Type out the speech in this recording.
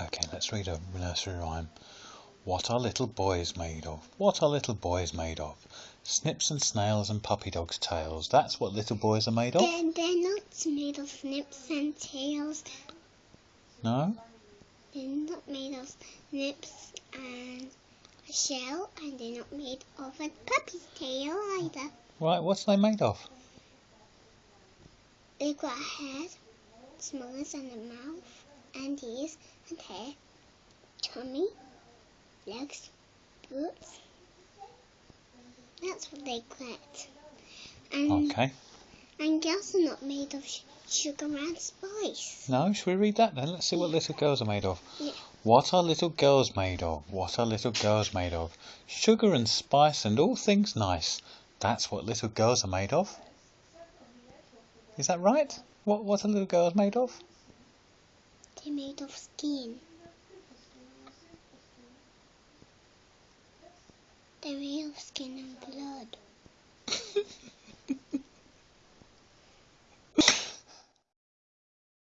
Okay, let's read a nursery rhyme. What are little boys made of? What are little boys made of? Snips and snails and puppy dogs' tails. That's what little boys are made of? They're, they're not made of snips and tails. No? They're not made of snips and a shell, and they're not made of a puppy's tail either. Right, what's they made of? They've got a head, smaller than a mouth, and hair, tummy, legs, boots. That's what they get. And, Okay. and girls are not made of sh- sugar and spice. No, should we read that then? Let's see what little girls are made of. Yeah. What are little girls made of? What are little girls made of? Sugar and spice and all things nice. That's what little girls are made of. Is that right? What what are little girls made of? They're made of skin. They're made of skin.